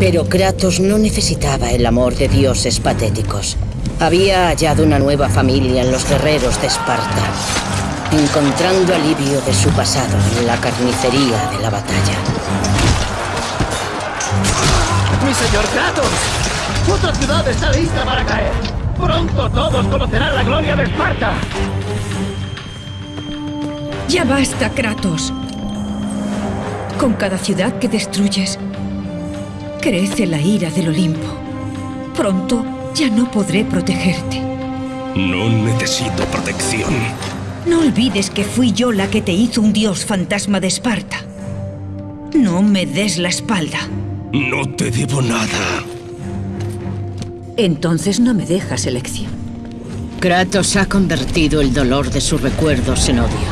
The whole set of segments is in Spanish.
Pero Kratos no necesitaba el amor de dioses patéticos. Había hallado una nueva familia en los guerreros de Esparta, encontrando alivio de su pasado en la carnicería de la batalla. ¡Mi señor Kratos! ¡Otra ciudad está lista para caer! ¡Pronto todos conocerán la gloria de Esparta! Ya basta, Kratos. Con cada ciudad que destruyes, crece la ira del Olimpo. Pronto ya no podré protegerte. No necesito protección. No olvides que fui yo la que te hizo un dios fantasma de Esparta. No me des la espalda. No te debo nada. Entonces no me dejas elección. Kratos ha convertido el dolor de sus recuerdos en odio.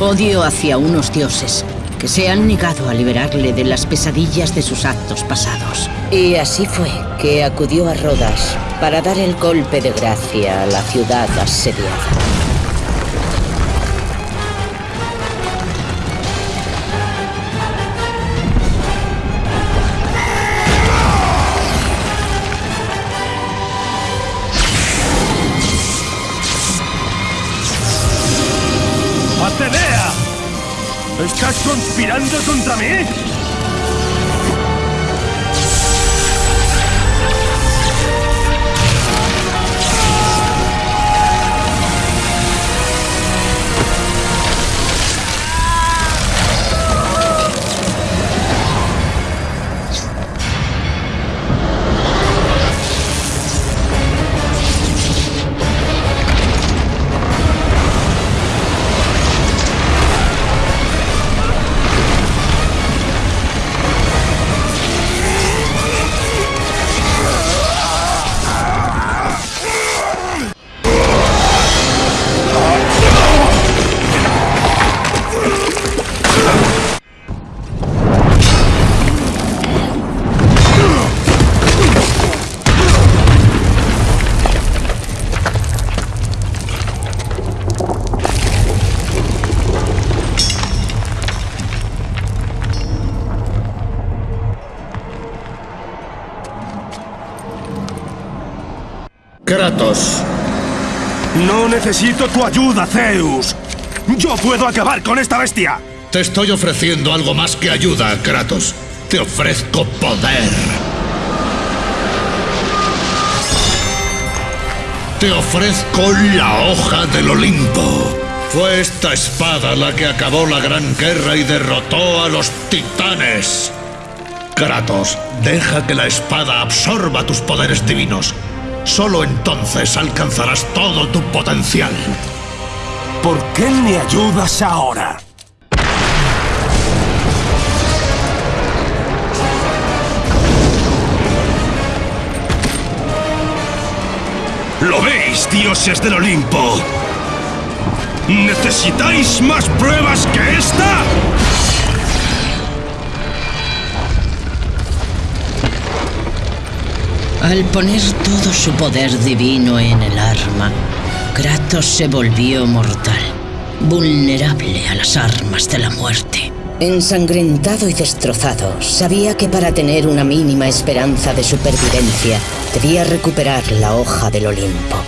Odio hacia unos dioses que se han negado a liberarle de las pesadillas de sus actos pasados. Y así fue que acudió a Rodas para dar el golpe de gracia a la ciudad asediada. Conspirando contra mí? Necesito tu ayuda, Zeus. Yo puedo acabar con esta bestia. Te estoy ofreciendo algo más que ayuda, Kratos. Te ofrezco poder. Te ofrezco la hoja del Olimpo. Fue esta espada la que acabó la gran guerra y derrotó a los titanes. Kratos, deja que la espada absorba tus poderes divinos. Solo entonces alcanzarás todo tu potencial. ¿Por qué me ayudas ahora? ¿Lo veis, dioses del Olimpo? ¿Necesitáis más pruebas que esta? Al poner todo su poder divino en el arma, Kratos se volvió mortal, vulnerable a las armas de la muerte. Ensangrentado y destrozado, sabía que para tener una mínima esperanza de supervivencia, debía recuperar la hoja del Olimpo.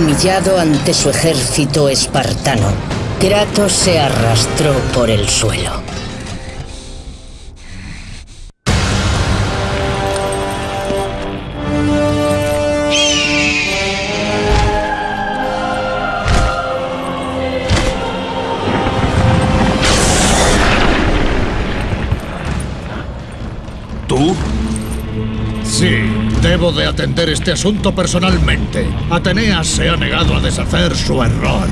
Humillado ante su ejército espartano, Kratos se arrastró por el suelo. Atender este asunto personalmente. Ateneas se ha negado a deshacer su error.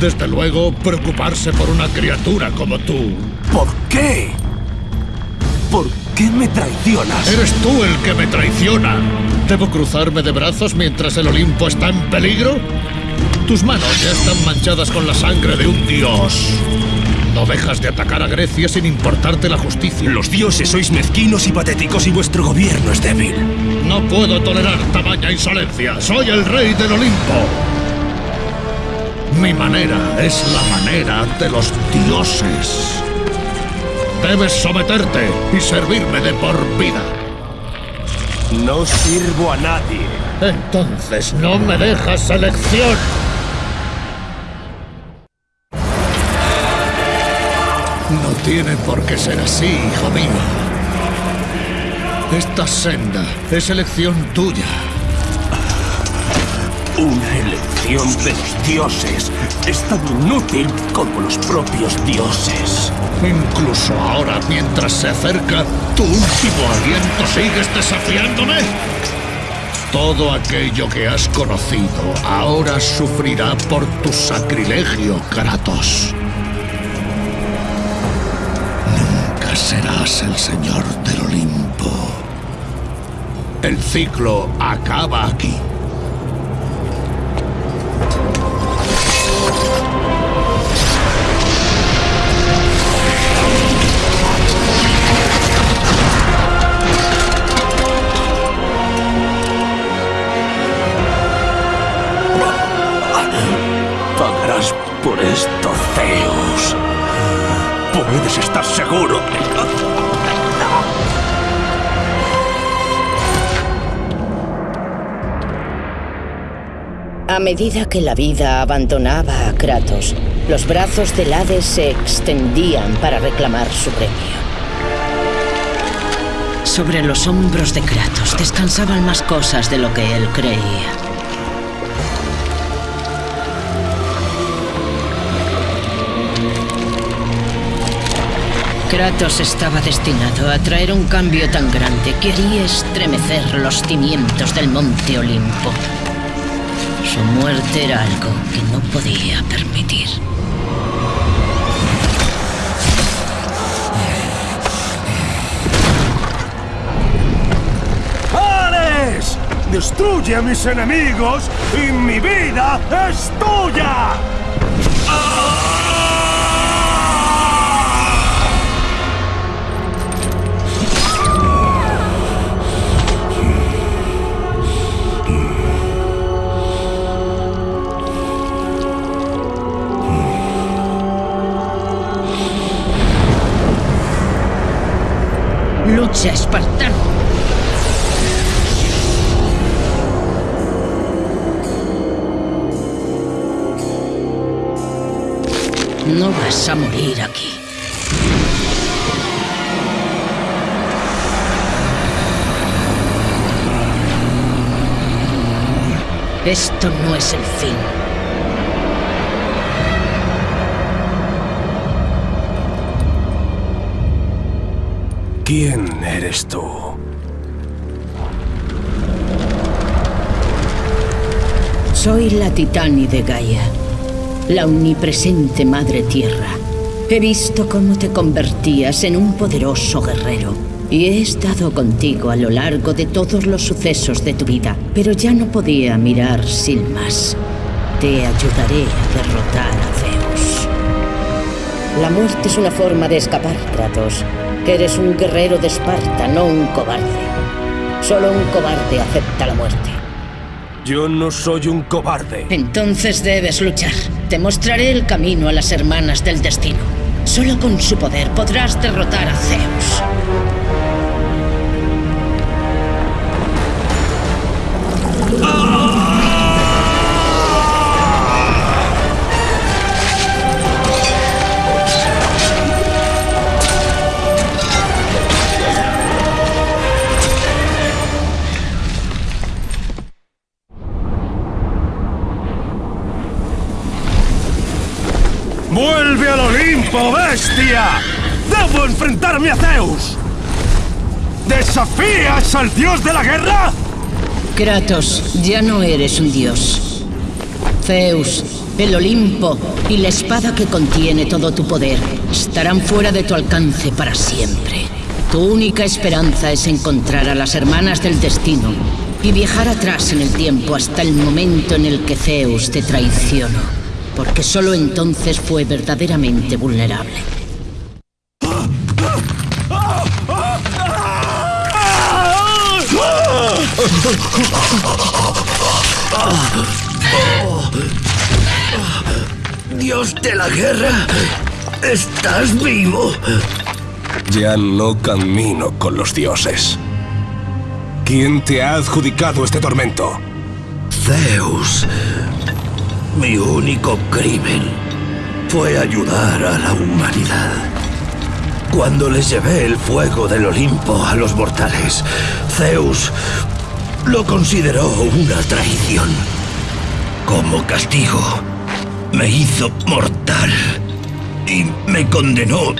Desde luego, preocuparse por una criatura como tú. ¿Por qué? ¿Por qué me traicionas? Eres tú el que me traiciona. ¿Debo cruzarme de brazos mientras el Olimpo está en peligro? Tus manos ya están manchadas con la sangre de un dios. No dejas de atacar a Grecia sin importarte la justicia. Los dioses sois mezquinos y patéticos y vuestro gobierno es débil. No puedo tolerar tamaña insolencia. Soy el rey del Olimpo. Mi manera es la manera de los dioses. Debes someterte y servirme de por vida. No sirvo a nadie. Entonces no me dejas elección. No tiene por qué ser así, hijo mío. Esta senda es elección tuya. Una elección de los dioses es tan inútil como los propios dioses. Incluso ahora, mientras se acerca tu último aliento, sigues desafiándome. Todo aquello que has conocido ahora sufrirá por tu sacrilegio, Kratos. Nunca serás el señor del Olimpo. El ciclo acaba aquí. Pagarás por esto, Zeus. Puedes estar seguro. A medida que la vida abandonaba a Kratos, los brazos del Hades se extendían para reclamar su premio. Sobre los hombros de Kratos descansaban más cosas de lo que él creía. Kratos estaba destinado a traer un cambio tan grande que haría estremecer los cimientos del monte Olimpo. Su muerte era algo que no podía permitir. ¡Ares! Destruye a mis enemigos y mi vida es tuya. Lucha, espartano. No vas a morir aquí. Esto no es el fin. ¿Quién eres tú? Soy la Titani de Gaia, la omnipresente Madre Tierra. He visto cómo te convertías en un poderoso guerrero y he estado contigo a lo largo de todos los sucesos de tu vida, pero ya no podía mirar sin más. Te ayudaré a derrotar a Zeus. La muerte es una forma de escapar, Kratos. Eres un guerrero de Esparta, no un cobarde. Solo un cobarde acepta la muerte. Yo no soy un cobarde. Entonces debes luchar. Te mostraré el camino a las hermanas del destino. Solo con su poder podrás derrotar a Zeus. Bestia! ¡Debo enfrentarme a Zeus! ¿Desafías al dios de la guerra? Kratos, ya no eres un dios. Zeus, el Olimpo y la espada que contiene todo tu poder estarán fuera de tu alcance para siempre. Tu única esperanza es encontrar a las hermanas del destino y viajar atrás en el tiempo hasta el momento en el que Zeus te traicionó, porque solo entonces fue verdaderamente vulnerable. Dios de la guerra, ¿estás vivo? Ya no camino con los dioses. ¿Quién te ha adjudicado este tormento? Zeus. Mi único crimen fue ayudar a la humanidad. Cuando les llevé el fuego del Olimpo a los mortales, Zeus lo consideró una traición. Como castigo, me hizo mortal y me condenó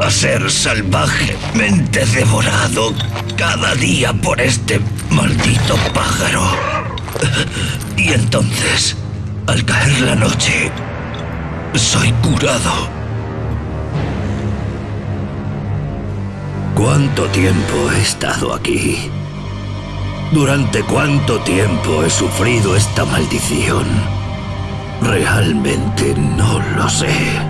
a ser salvajemente devorado cada día por este maldito pájaro. Y entonces, al caer la noche, soy curado. ¿Cuánto tiempo he estado aquí? ¿Durante cuánto tiempo he sufrido esta maldición? Realmente no lo sé.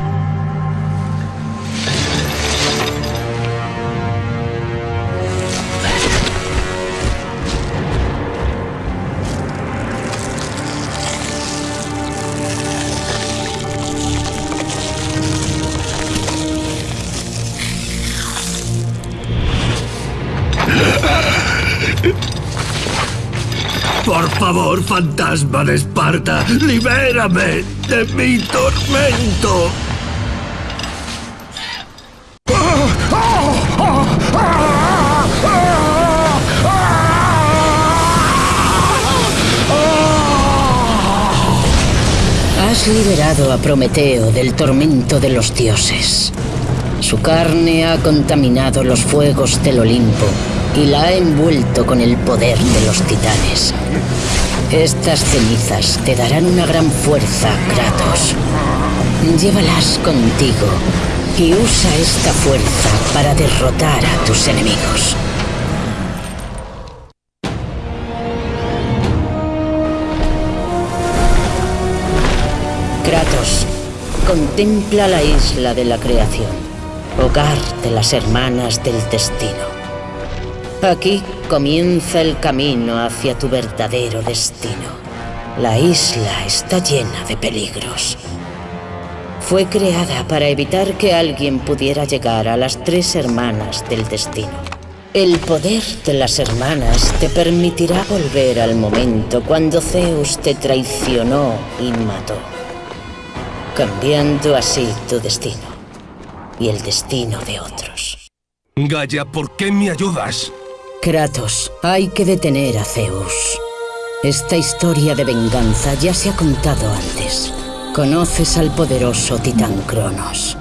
Favor, fantasma de Esparta, libérame de mi tormento. Has liberado a Prometeo del tormento de los dioses. Su carne ha contaminado los fuegos del Olimpo y la ha envuelto con el poder de los titanes. Estas cenizas te darán una gran fuerza, Kratos. Llévalas contigo y usa esta fuerza para derrotar a tus enemigos. Kratos, contempla la isla de la creación, hogar de las hermanas del destino. Aquí comienza el camino hacia tu verdadero destino. La isla está llena de peligros. Fue creada para evitar que alguien pudiera llegar a las tres hermanas del destino. El poder de las hermanas te permitirá volver al momento cuando Zeus te traicionó y mató, cambiando así tu destino y el destino de otros. Gaia, ¿por qué me ayudas? Kratos, hay que detener a Zeus. Esta historia de venganza ya se ha contado antes. Conoces al poderoso titán Cronos.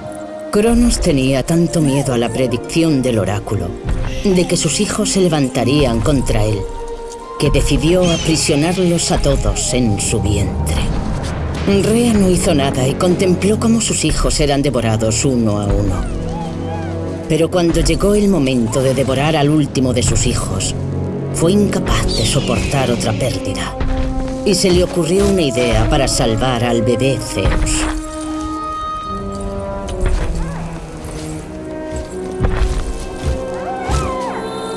Cronos tenía tanto miedo a la predicción del oráculo, de que sus hijos se levantarían contra él, que decidió aprisionarlos a todos en su vientre. Rea no hizo nada y contempló cómo sus hijos eran devorados uno a uno. Pero cuando llegó el momento de devorar al último de sus hijos, fue incapaz de soportar otra pérdida. Y se le ocurrió una idea para salvar al bebé Zeus.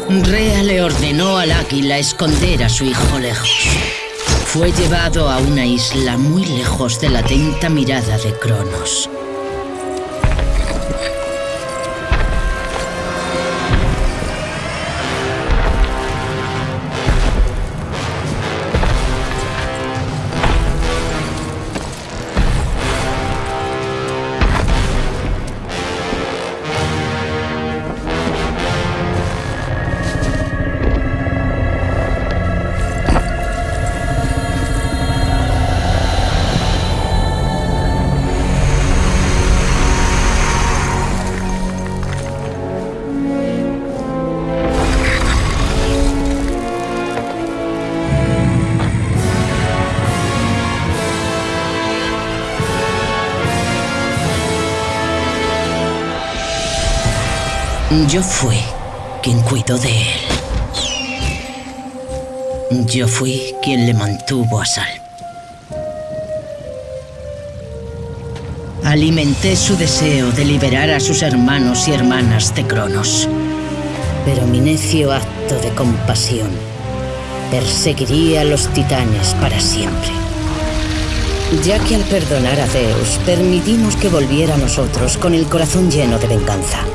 Rea le ordenó al águila esconder a su hijo lejos. Fue llevado a una isla muy lejos de la atenta mirada de Cronos. Yo fui quien cuidó de él. Yo fui quien le mantuvo a salvo. Alimenté su deseo de liberar a sus hermanos y hermanas de Cronos. Pero mi necio acto de compasión perseguiría a los titanes para siempre. Ya que al perdonar a Zeus, permitimos que volviera a nosotros con el corazón lleno de venganza.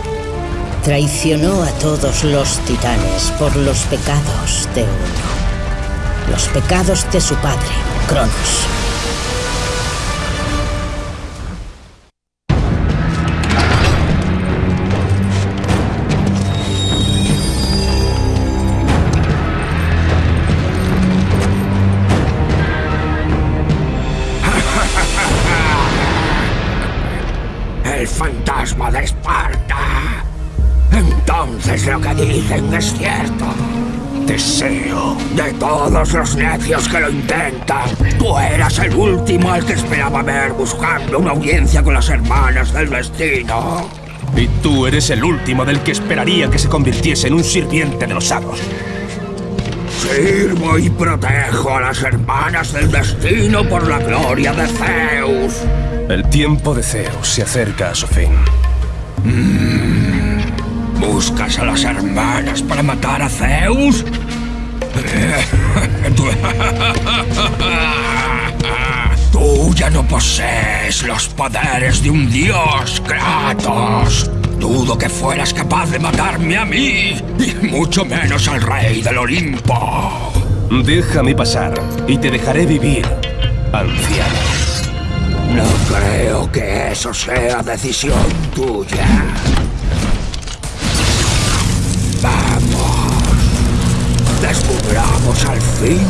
Traicionó a todos los titanes por los pecados de uno. Los pecados de su padre, Cronos. Todos los necios que lo intentan. Tú eras el último al que esperaba ver buscando una audiencia con las hermanas del destino. Y tú eres el último del que esperaría que se convirtiese en un sirviente de los hados. Sirvo y protejo a las hermanas del destino por la gloria de Zeus. El tiempo de Zeus se acerca a su fin. ¿Buscas a las hermanas para matar a Zeus? Tú ya no posees los poderes de un dios, Kratos. Dudo que fueras capaz de matarme a mí, y mucho menos al rey del Olimpo. Déjame pasar y te dejaré vivir, anciano. No creo que eso sea decisión tuya. Descubramos al fin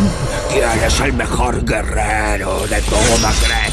quién es el mejor guerrero de toda Grecia.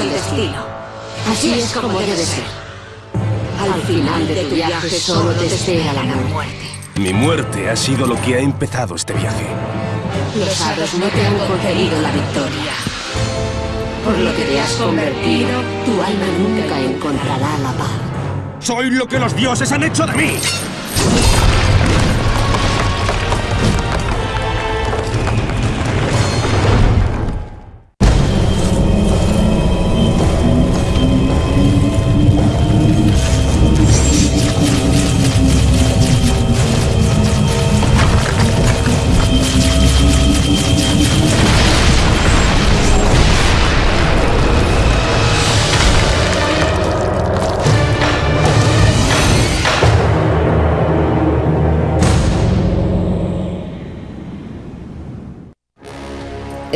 Del destino. Así es como debe ser. Al final de tu viaje solo te espera la muerte. Mi muerte ha sido lo que ha empezado este viaje. Los hados no te han concedido la victoria. Por lo que te has convertido, tu alma nunca encontrará la paz. ¡Soy lo que los dioses han hecho de mí!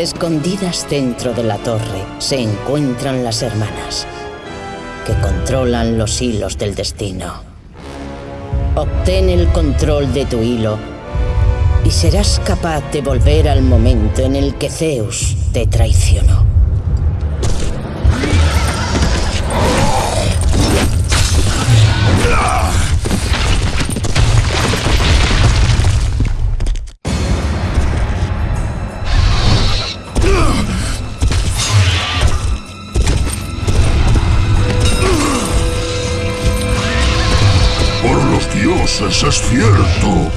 Escondidas dentro de la torre se encuentran las hermanas, que controlan los hilos del destino. Obtén el control de tu hilo y serás capaz de volver al momento en el que Zeus te traicionó. Cierto.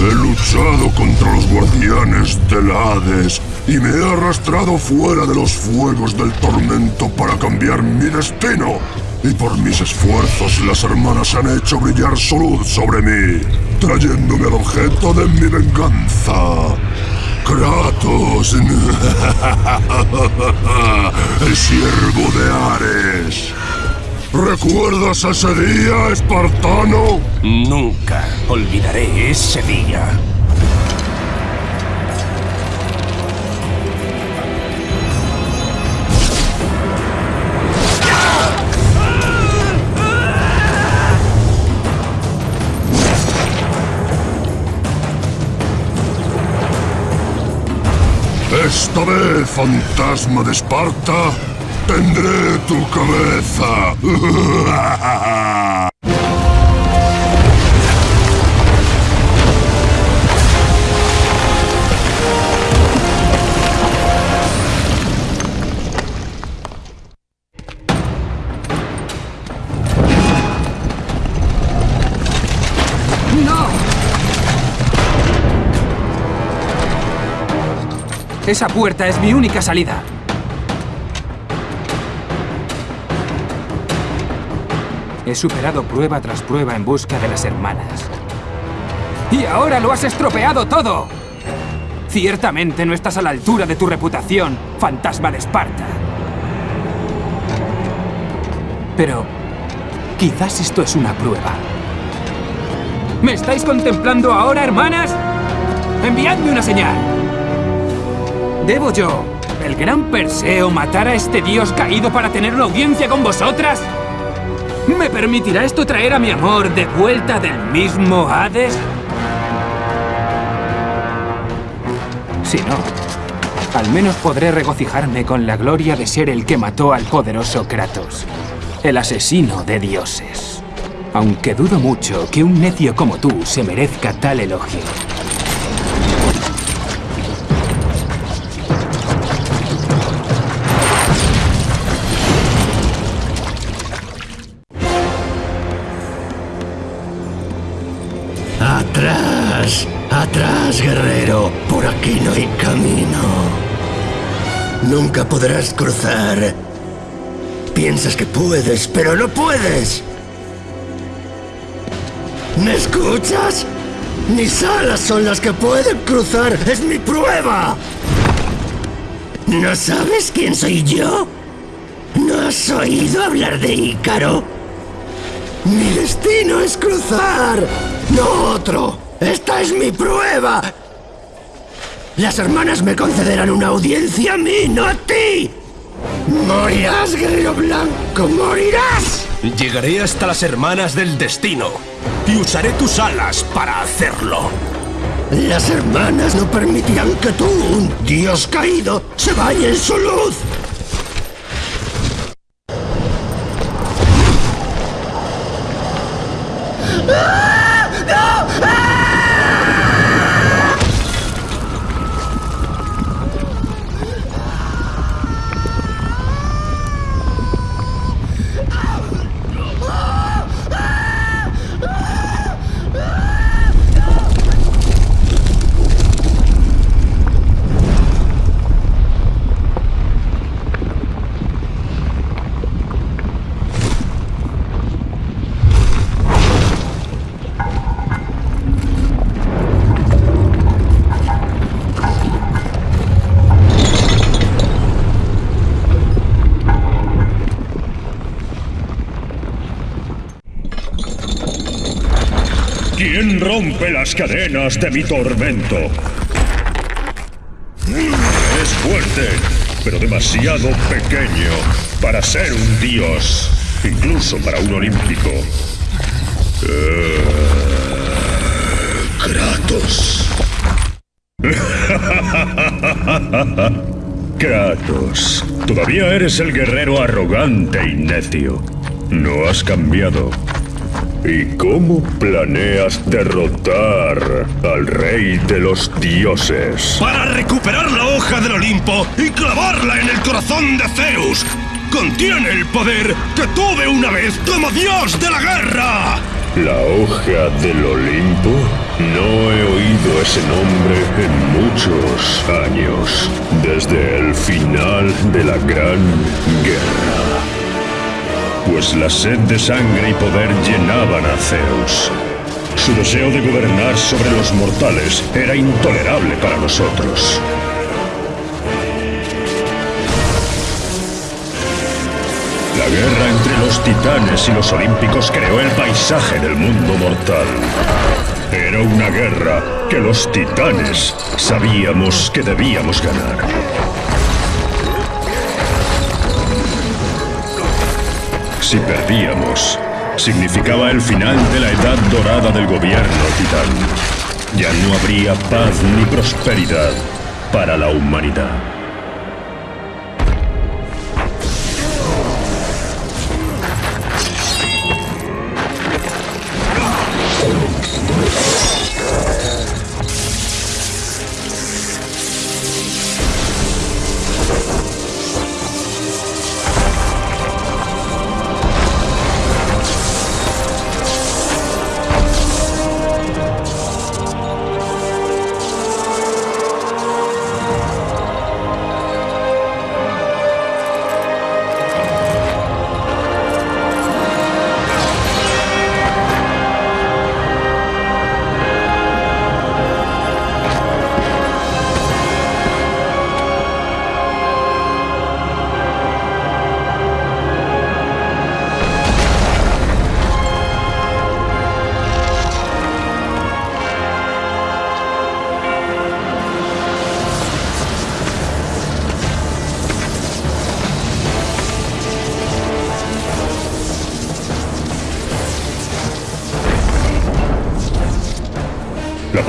He luchado contra los guardianes del Hades y me he arrastrado fuera de los fuegos del tormento para cambiar mi destino. Y por mis esfuerzos las hermanas han hecho brillar su luz sobre mí, trayéndome al objeto de mi venganza. Kratos, el siervo de Ares. ¿Recuerdas ese día, espartano? Nunca olvidaré ese día. Esta vez, fantasma de Esparta, tendré tu cabeza. Esa puerta es mi única salida. He superado prueba tras prueba en busca de las hermanas. ¡Y ahora lo has estropeado todo! Ciertamente no estás a la altura de tu reputación, fantasma de Esparta. Pero quizás esto es una prueba. ¿Me estáis contemplando ahora, hermanas? Enviadme una señal. ¿Debo yo, el gran Perseo, matar a este dios caído para tener una audiencia con vosotras? ¿Me permitirá esto traer a mi amor de vuelta del mismo Hades? Si no, al menos podré regocijarme con la gloria de ser el que mató al poderoso Kratos, el asesino de dioses. Aunque dudo mucho que un necio como tú se merezca tal elogio. Nunca podrás cruzar. Piensas que puedes, pero no puedes. ¿Me escuchas? Mis alas son las que pueden cruzar. Es mi prueba. ¿No sabes quién soy yo? ¿No has oído hablar de Ícaro? Mi destino es cruzar, no otro. Esta es mi prueba. Las hermanas me concederán una audiencia a mí, no a ti. Morirás, guerrero blanco, morirás. Llegaré hasta las hermanas del destino y usaré tus alas para hacerlo. Las hermanas no permitirán que tú, un dios caído, se bañe en su luz. Cadenas de mi tormento. Es fuerte, pero demasiado pequeño para ser un dios, incluso para un olímpico. Eh, Kratos. Kratos, todavía eres el guerrero arrogante y necio. No has cambiado. ¿Y cómo planeas derrotar al rey de los dioses? Para recuperar la hoja del Olimpo y clavarla en el corazón de Zeus. Contiene el poder que tuve una vez como dios de la guerra. ¿La hoja del Olimpo? No he oído ese nombre en muchos años, desde el final de la Gran Guerra. Pues la sed de sangre y poder llenaban a Zeus. Su deseo de gobernar sobre los mortales era intolerable para nosotros. La guerra entre los titanes y los olímpicos creó el paisaje del mundo mortal. Era una guerra que los titanes sabíamos que debíamos ganar. Si perdíamos, significaba el final de la edad dorada del gobierno titán. Ya no habría paz ni prosperidad para la humanidad.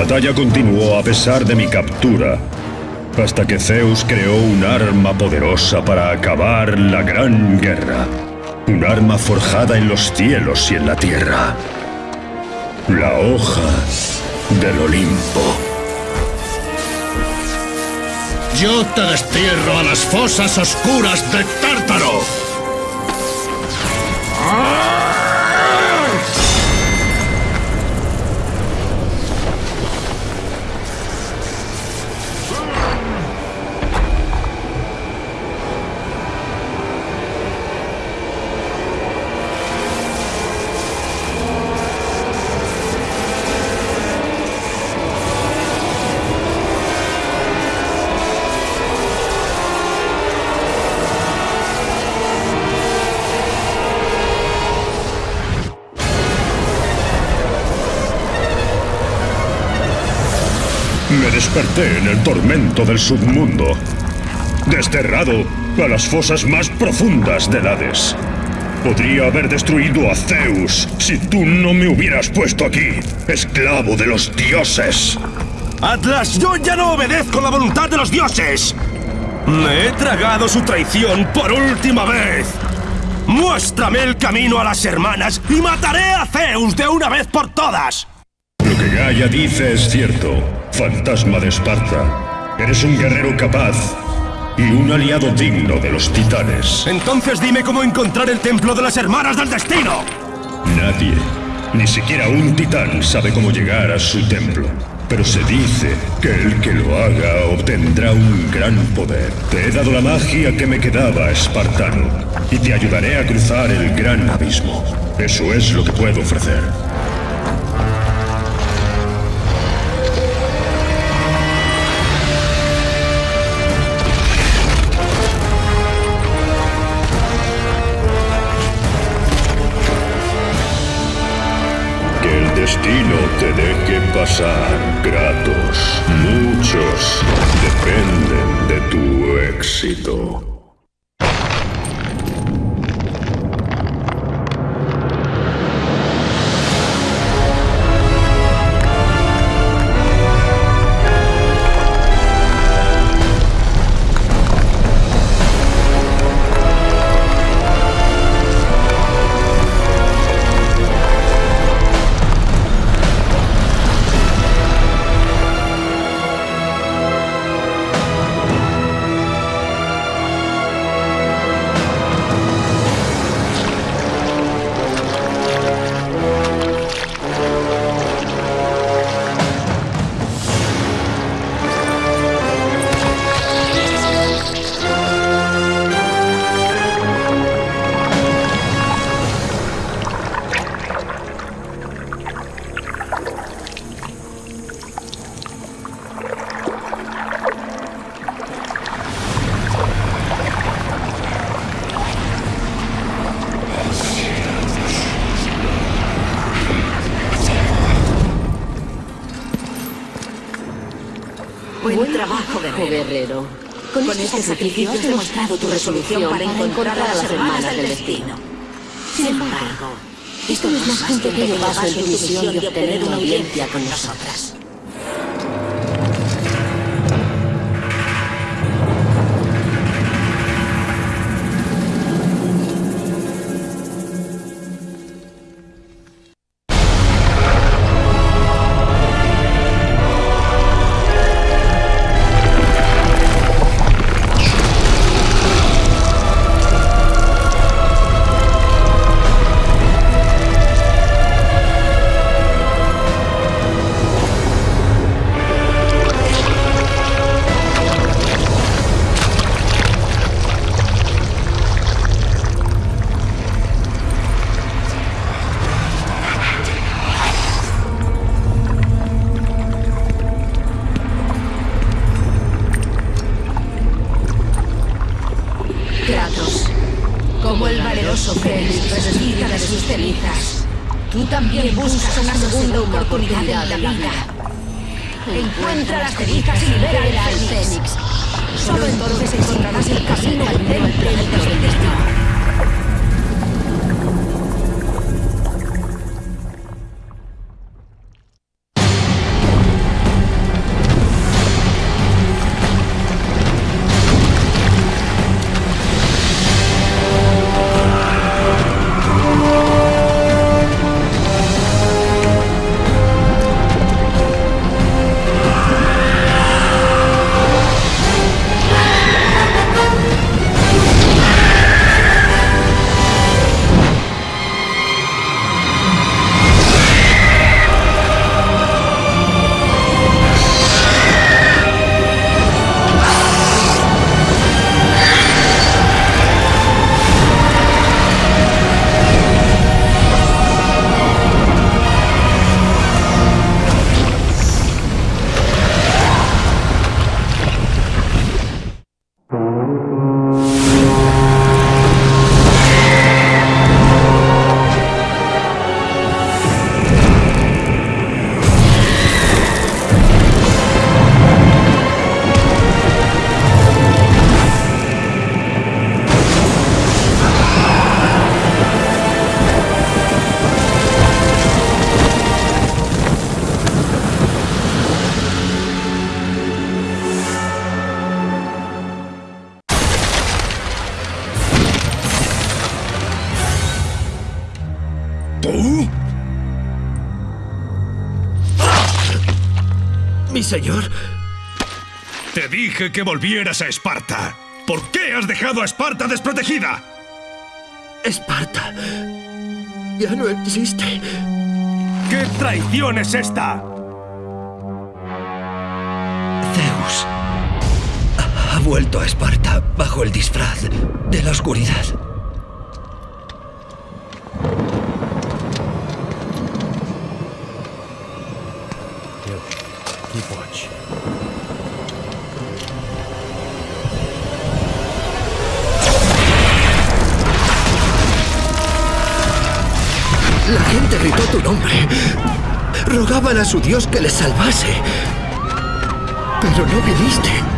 Batalla continuó a pesar de mi captura, hasta que Zeus creó un arma poderosa para acabar la gran guerra. Un arma forjada en los cielos y en la tierra. La hoja del Olimpo. Yo te destierro a las fosas oscuras de Tártaro. Desperté en el tormento del submundo, desterrado a las fosas más profundas del Hades. Podría haber destruido a Zeus si tú no me hubieras puesto aquí, esclavo de los dioses. Atlas, yo ya no obedezco la voluntad de los dioses. Me he tragado su traición por última vez. Muéstrame el camino a las hermanas y mataré a Zeus de una vez por todas. Lo que Gaia dice es cierto, fantasma de Esparta. Eres un guerrero capaz y un aliado digno de los titanes. Entonces dime cómo encontrar el templo de las hermanas del destino. Nadie, ni siquiera un titán, sabe cómo llegar a su templo. Pero se dice que el que lo haga obtendrá un gran poder. Te he dado la magia que me quedaba, espartano, y te ayudaré a cruzar el gran abismo. Eso es lo que puedo ofrecer. Te deje pasar, Kratos. Muchos dependen de tu éxito. Sacrificio has demostrado tu resolución para encontrar a las hermanas del destino. Sin embargo, esto no es más que un pequeño paso en tu misión de obtener una audiencia con nosotras. Que volvieras a Esparta. ¿Por qué has dejado a Esparta desprotegida? Esparta ya no existe. ¿Qué traición es esta? Zeus ha vuelto a Esparta bajo el disfraz de la oscuridad. A su Dios que les salvase. Pero no viniste.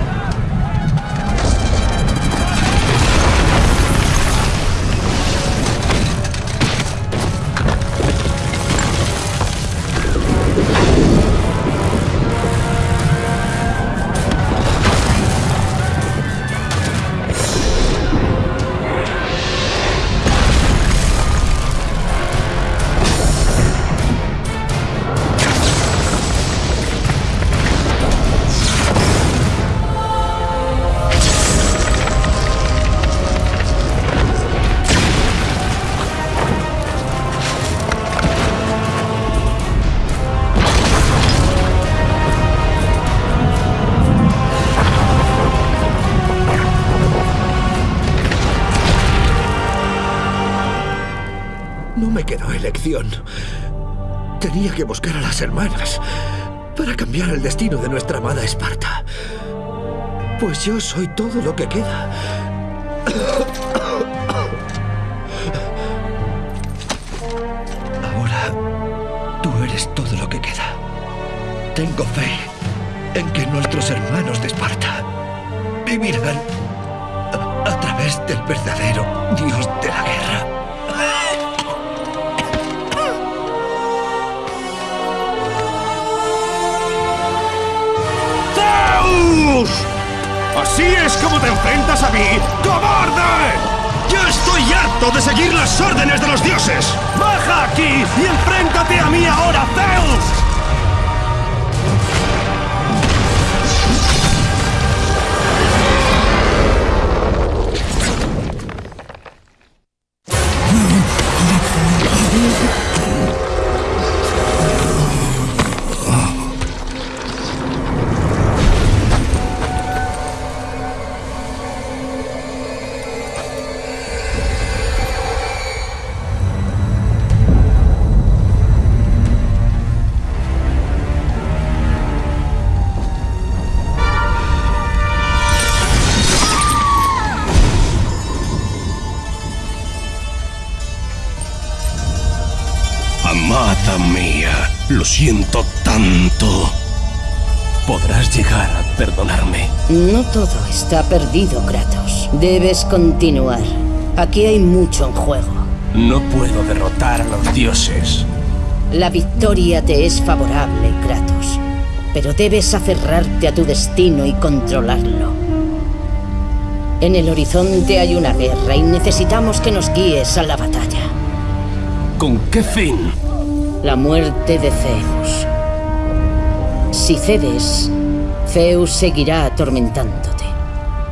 Que buscar a las hermanas para cambiar el destino de nuestra amada Esparta. Pues yo soy todo lo que queda. Ahora, tú eres todo lo que queda. Tengo fe en que nuestros hermanos de Esparta vivirán a, a través del verdadero Dios de la guerra. ¿Así es como te enfrentas a mí, cobarde? ¡Ya estoy harto de seguir las órdenes de los dioses! ¡Baja aquí y enfréntate a mí ahora, Zeus! Todo está perdido, Kratos. Debes continuar. Aquí hay mucho en juego. No puedo derrotar a los dioses. La victoria te es favorable, Kratos. Pero debes aferrarte a tu destino y controlarlo. En el horizonte hay una guerra y necesitamos que nos guíes a la batalla. ¿Con qué fin? La muerte de Zeus. Si cedes, Zeus seguirá atormentándote.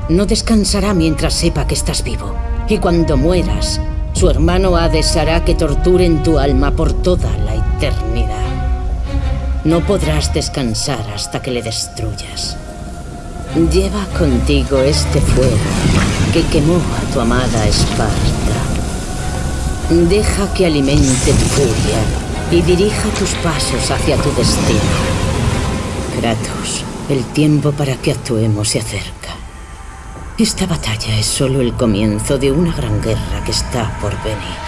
No descansará mientras sepa que estás vivo. Y cuando mueras, su hermano Hades hará que torturen tu alma por toda la eternidad. No podrás descansar hasta que le destruyas. Lleva contigo este fuego que quemó a tu amada Esparta. Deja que alimente tu furia y dirija tus pasos hacia tu destino. Kratos, el tiempo para que actuemos se acerca. Esta batalla es solo el comienzo de una gran guerra que está por venir.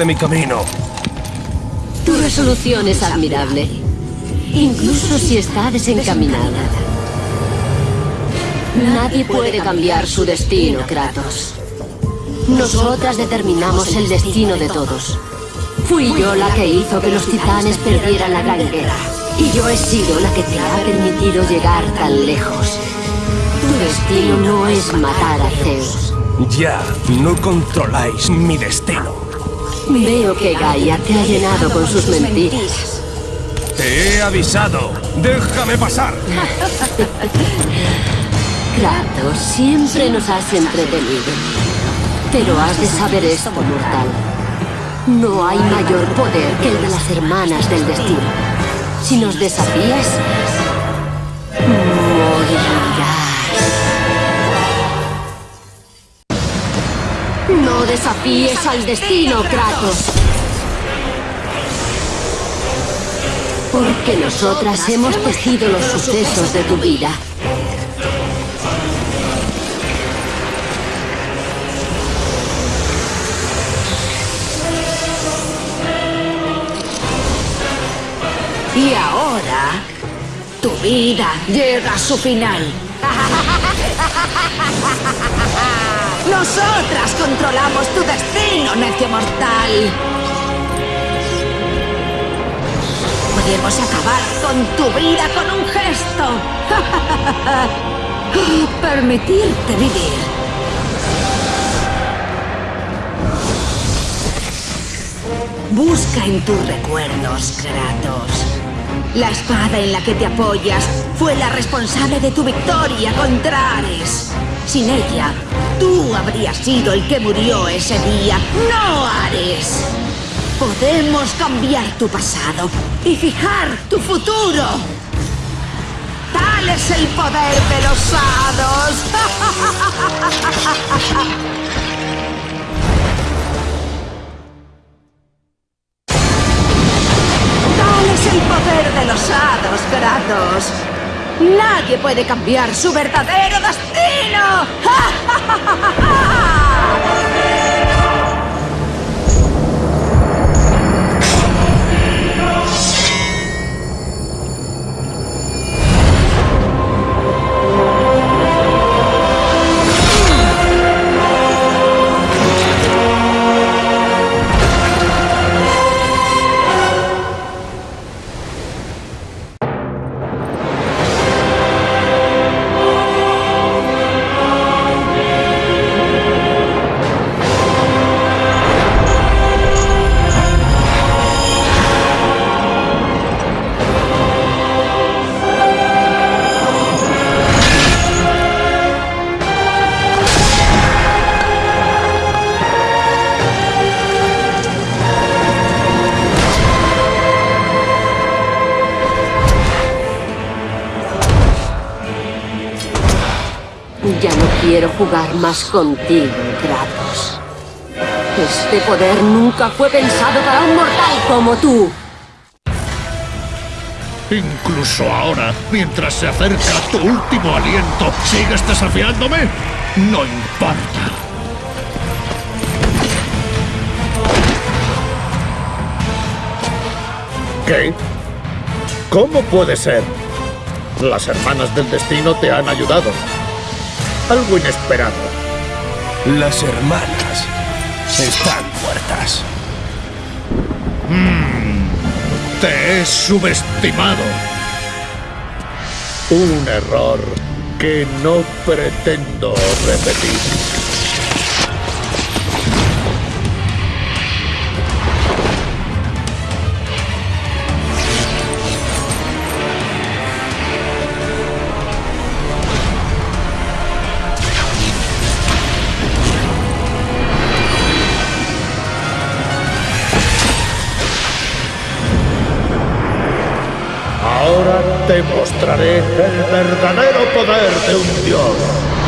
De mi camino. Tu resolución es admirable. Incluso si está desencaminada. Nadie puede cambiar su destino, Kratos. Nosotras determinamos el destino de todos. Fui yo la que hizo que los titanes perdieran la gran guerra. Y yo he sido la que te ha permitido llegar tan lejos. Tu destino no es matar a Zeus. Ya no controláis mi destino. Veo que Gaia te ha llenado con sus mentiras. Te he avisado. ¡Déjame pasar! Kratos, siempre nos has entretenido. Pero has de saber esto, mortal. No hay mayor poder que el de las hermanas del destino. Si nos desafías, morirás. Desafíes al destino, Kratos. Porque nosotras hemos tejido los sucesos de tu vida. Y ahora, tu vida llega a su final. Nosotras controlamos tu destino, necio mortal. Podemos acabar con tu vida con un gesto. Permitirte vivir. Busca en tus recuerdos, Kratos. La espada en la que te apoyas fue la responsable de tu victoria contra Ares. Sin ella, tú habrías sido el que murió ese día, no Ares. Podemos cambiar tu pasado y fijar tu futuro. Tal es el poder de los hados. Nadie puede cambiar su verdadero destino. Ya no quiero jugar más contigo, Kratos. Este poder nunca fue pensado para un mortal como tú. Incluso ahora, mientras se acerca tu último aliento, ¿sigues desafiándome? No importa. ¿Qué? ¿Cómo puede ser? Las hermanas del destino te han ayudado. Algo inesperado. Las hermanas están muertas. Te he subestimado. Un error que no pretendo repetir. Mostraré el verdadero poder de un dios.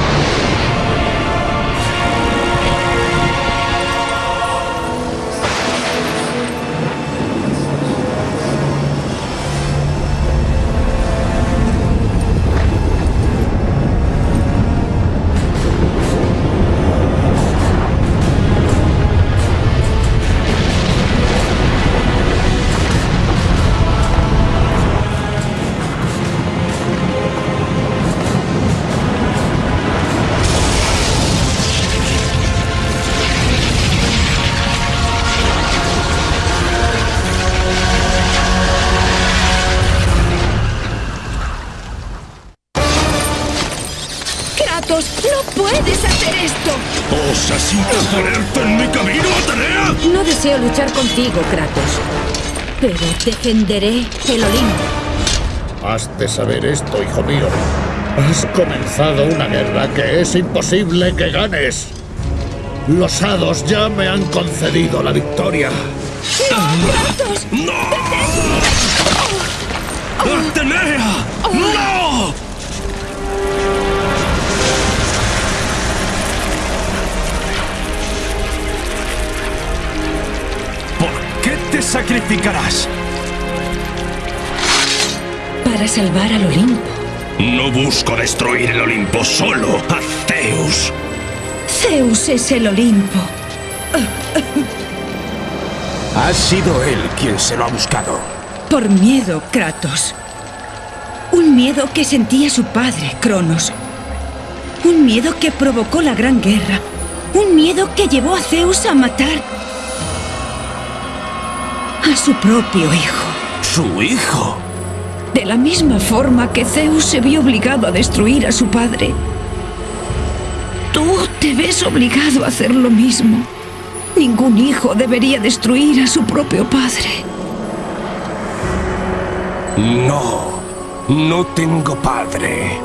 Contigo, Kratos. Pero defenderé el Olimpo. Has de saber esto, hijo mío. Has comenzado una guerra que es imposible que ganes. Los hados ya me han concedido la victoria. ¡No, Kratos! ¡No! ¡Atenea! ¡No! Sacrificarás? Para salvar al Olimpo. No busco destruir el Olimpo, solo a Zeus. Zeus es el Olimpo. Ha sido él quien se lo ha buscado. Por miedo, Kratos. Un miedo que sentía su padre, Cronos. Un miedo que provocó la Gran Guerra. Un miedo que llevó a Zeus a matar a su propio hijo. ¿Su hijo? De la misma forma que Zeus se vio obligado a destruir a su padre, tú te ves obligado a hacer lo mismo. Ningún hijo debería destruir a su propio padre. No, no tengo padre.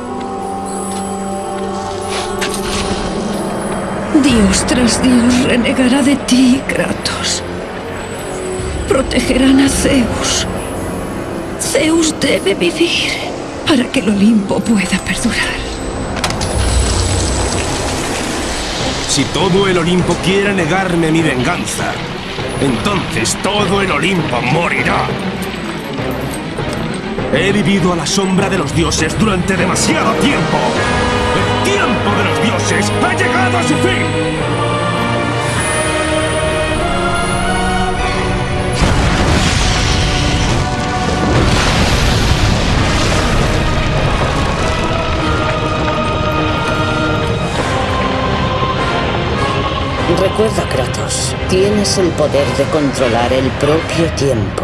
Dios tras Dios renegará de ti, Kratos. Protegerán a Zeus. Zeus debe vivir para que el Olimpo pueda perdurar. Si todo el Olimpo quiere negarme mi venganza, entonces todo el Olimpo morirá. He vivido a la sombra de los dioses durante demasiado tiempo. El tiempo de los dioses ha llegado a su fin. Recuerda, Kratos, tienes el poder de controlar el propio tiempo.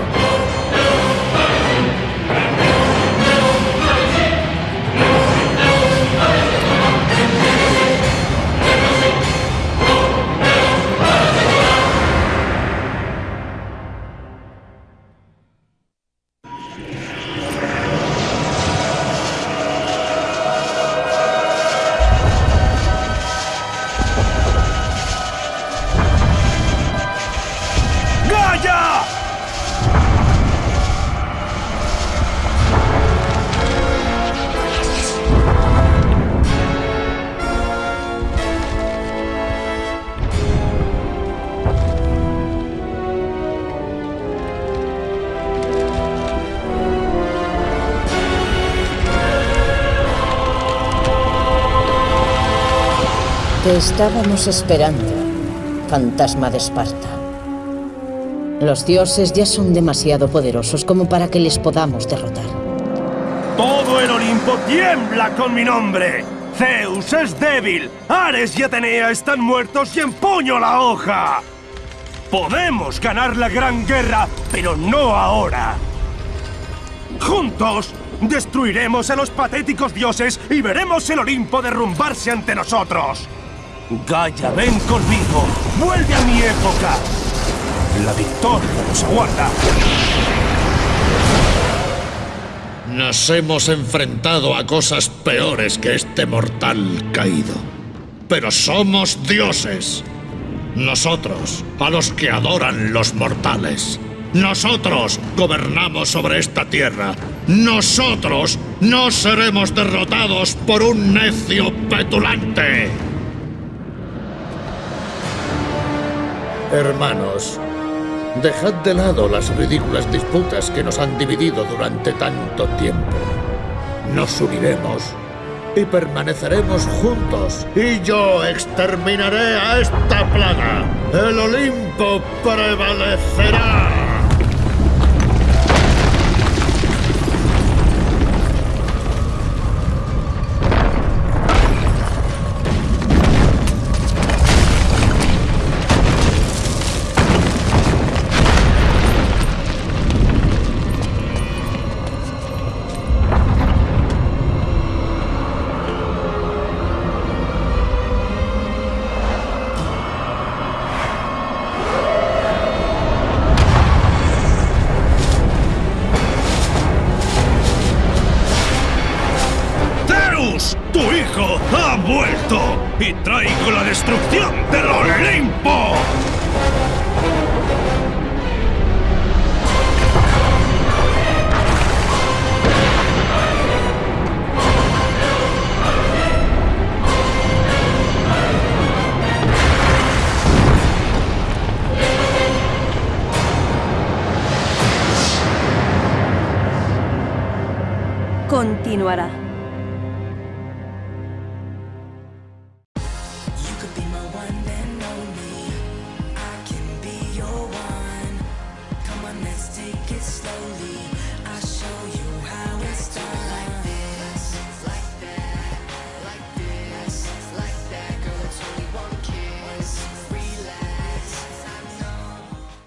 Te estábamos esperando, fantasma de Esparta. Los dioses ya son demasiado poderosos como para que les podamos derrotar. Todo el Olimpo tiembla con mi nombre. Zeus es débil. Ares y Atenea están muertos y empuño la hoja. Podemos ganar la gran guerra, pero no ahora. Juntos destruiremos a los patéticos dioses y veremos el Olimpo derrumbarse ante nosotros. Gaia, ven conmigo. Vuelve a mi época. La victoria nos aguarda. Nos hemos enfrentado a cosas peores que este mortal caído. Pero somos dioses. Nosotros, a los que adoran los mortales. Nosotros gobernamos sobre esta tierra. Nosotros no seremos derrotados por un necio petulante. Hermanos, dejad de lado las ridículas disputas que nos han dividido durante tanto tiempo. Nos uniremos y permaneceremos juntos. Y yo exterminaré a esta plaga. El Olimpo prevalecerá.